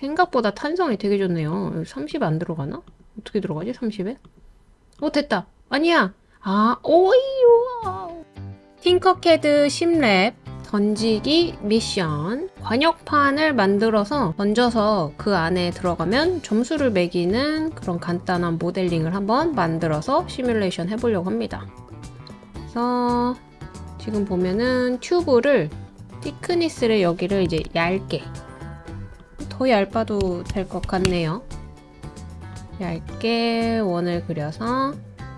생각보다 탄성이 되게 좋네요. 30 안 들어가나? 어떻게 들어가지? 30에? 어 됐다. 아니야. 아 오이요. 팅커캐드 10랩 던지기 미션 관역판을 만들어서 던져서 그 안에 들어가면 점수를 매기는 그런 간단한 모델링을 한번 만들어서 시뮬레이션 해보려고 합니다. 그래서 지금 보면은 튜브를 Thickness를 여기를 이제 얇게 더 얇아도 될 것 같네요. 얇게 원을 그려서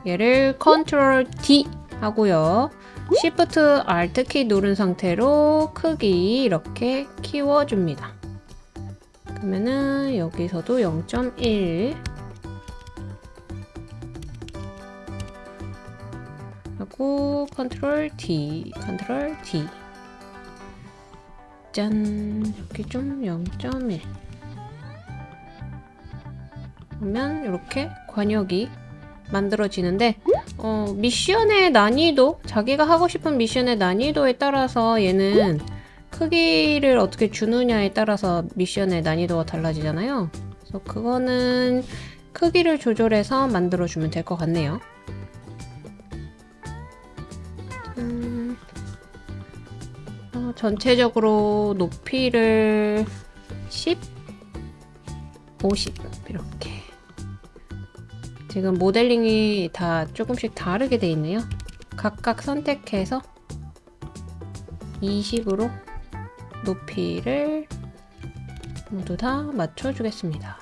얘를 Control D 하고요. Shift Alt 키 누른 상태로 크기 이렇게 키워줍니다. 그러면은 여기서도 0.1 하고 Control D, Control D 짠. 여기 좀0.1 그러면 이렇게 과녁이 만들어지는데 어, 미션의 난이도 자기가 하고 싶은 미션의 난이도에 따라서 얘는 크기를 어떻게 주느냐에 따라서 미션의 난이도가 달라지잖아요. 그래서 그거는 크기를 조절해서 만들어주면 될 것 같네요. 음, 어, 전체적으로 높이를 10, 50 이렇게 지금 모델링이 다 조금씩 다르게 돼 있네요. 각각 선택해서 20으로 높이를 모두 다 맞춰주겠습니다.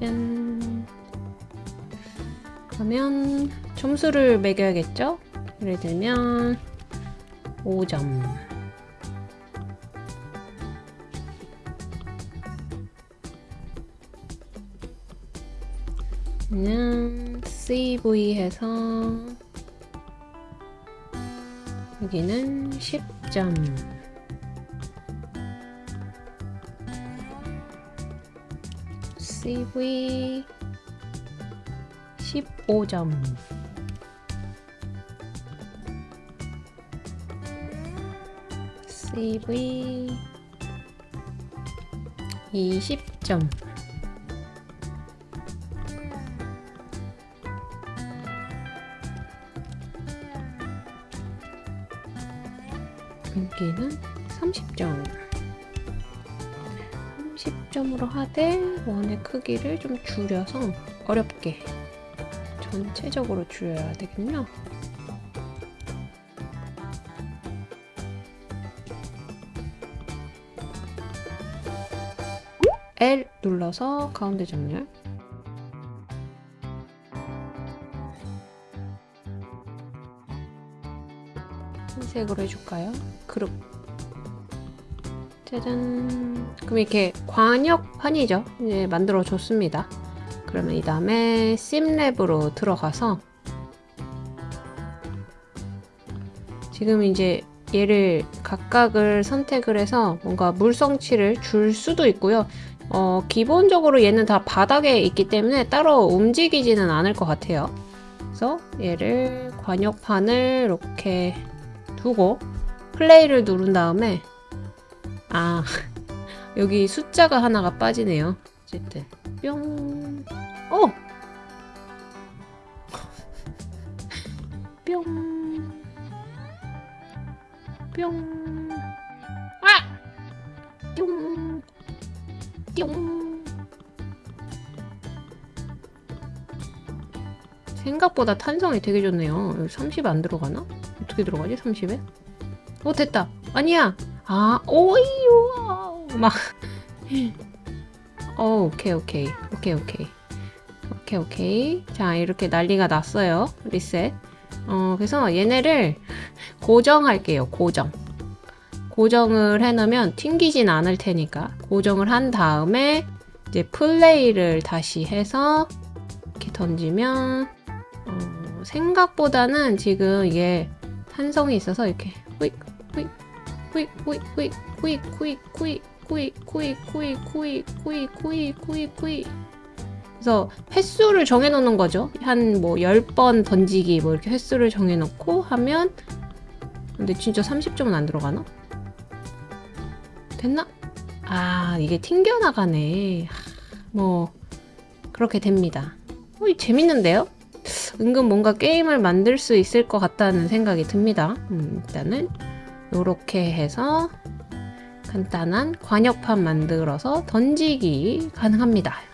짠. 그러면 점수를 매겨야겠죠? 예를 들면 5점. 그냥 CV 해서 여기는 10점 CV 15점. CV 20점. 여기는 30점. 30점으로 하되 원의 크기를 좀 줄여서 어렵게 전체적으로 줄여야 되겠네요 L 눌러서 가운데 정렬 흰색으로 해줄까요? 그룹. 짜잔. 그럼 이렇게 관역판이죠? 이제 만들어 줬습니다 그러면 이 다음에 심랩으로 들어가서 지금 이제 얘를 각각을 선택을 해서 뭔가 물성치를 줄 수도 있고요. 어, 기본적으로 얘는 다 바닥에 있기 때문에 따로 움직이지는 않을 것 같아요. 그래서 얘를 관역판을 이렇게 두고 플레이를 누른 다음에 아 여기 숫자가 하나가 빠지네요. 어쨌든 뿅 어! 뿅 뿅. 아! 뿅. 뿅. 생각보다 탄성이 되게 좋네요. 30 안 들어가나? 어떻게 들어가지? 30에? 어 됐다. 아니야. 아 오이요. 막. 어 오케이 오케이 오케이 오케이 오케이 오케이. 자 이렇게 난리가 났어요. 리셋. 어 그래서 얘네를 고정할게요. 고정. 고정을 해놓으면 튕기진 않을 테니까 고정을 한 다음에 이제 플레이를 다시 해서 이렇게 던지면 어, 생각보다는 지금 이게 탄성이 있어서 이렇게 후익 후익 후익 후익 후익 후익 후익 후익 후익 후익 후익 후익 후익 후익 후익 그래서 횟수를 정해놓는 거죠. 한 뭐 10번 던지기 뭐 이렇게 횟수를 정해놓고 하면 근데 진짜 30점은 안 들어가나? 됐나? 아 이게 튕겨나가네 하, 뭐 그렇게 됩니다 어, 이 재밌는데요? 은근 뭔가 게임을 만들 수 있을 것 같다는 생각이 듭니다 음, 일단은 이렇게 해서 간단한 관역판 만들어서 던지기 가능합니다